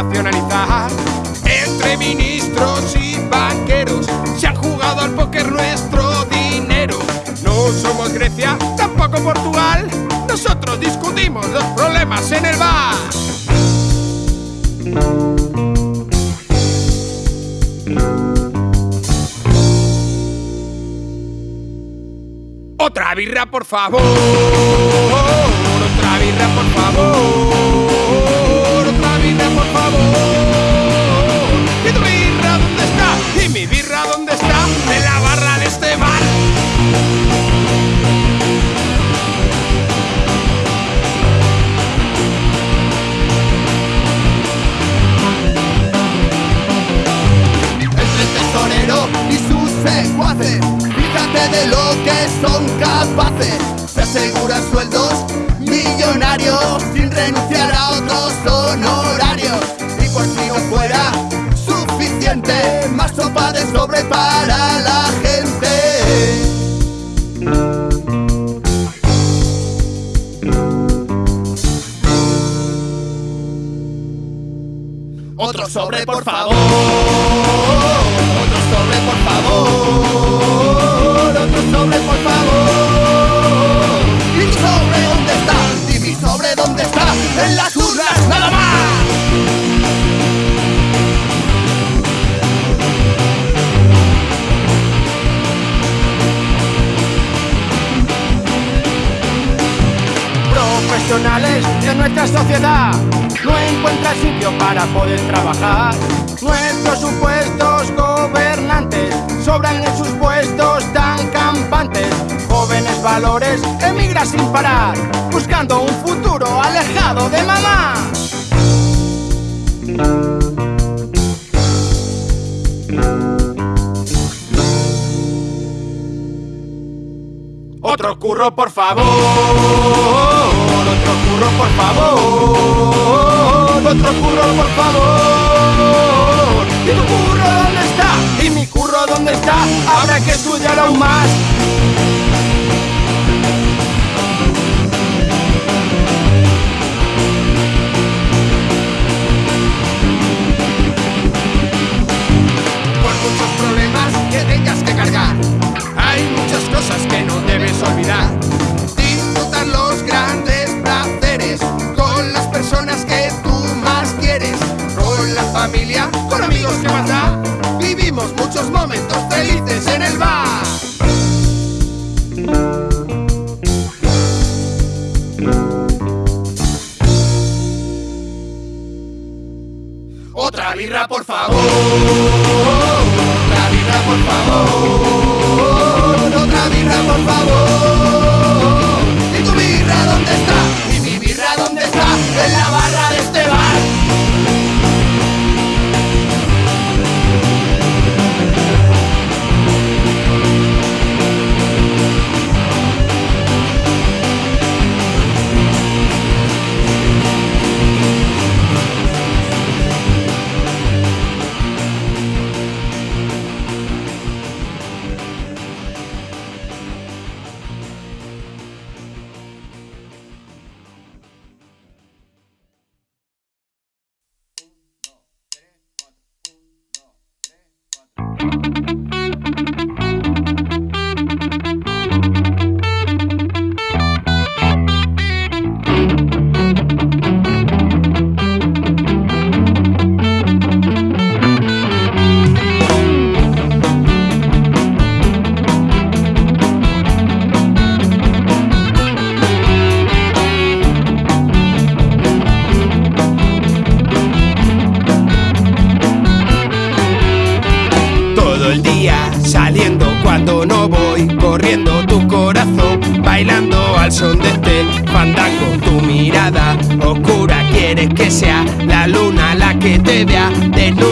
Entre ministros y banqueros se han jugado al póker nuestro dinero. No somos Grecia, tampoco Portugal. Nosotros discutimos los problemas en el bar. Otra birra, por favor. Lo que son capaces. Se aseguran sueldos millonarios sin renunciar a otros honorarios. Y por si no fuera suficiente, más sopa de sobre para la gente. Otro sobre, por favor. De nuestra sociedad no encuentran sitio para poder trabajar. Nuestros supuestos gobernantes sobran en sus puestos tan campantes. Jóvenes valores emigran sin parar, buscando un futuro alejado de mamá. Otro curro, por favor. Habrá que birra, por favor. tu corazón, bailando al son de este fandango. Tu mirada oscura quiere que sea la luna la que te vea desnuda